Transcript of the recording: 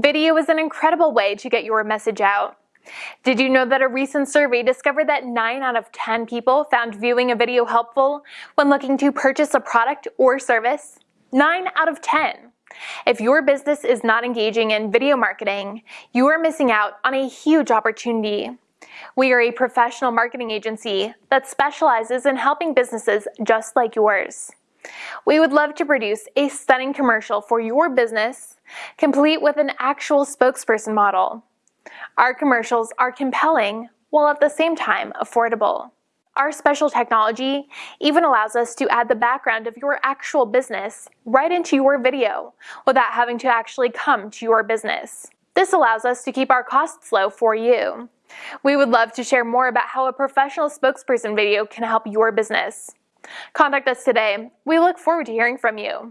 Video is an incredible way to get your message out. Did you know that a recent survey discovered that 9 out of 10 people found viewing a video helpful when looking to purchase a product or service? 9 out of 10. If your business is not engaging in video marketing, you are missing out on a huge opportunity. We are a professional marketing agency that specializes in helping businesses just like yours. We would love to produce a stunning commercial for your business, complete with an actual spokesperson model. Our commercials are compelling while at the same time affordable. Our special technology even allows us to add the background of your actual business right into your video without having to actually come to your business. This allows us to keep our costs low for you. We would love to share more about how a professional spokesperson video can help your business. Contact us today. We look forward to hearing from you.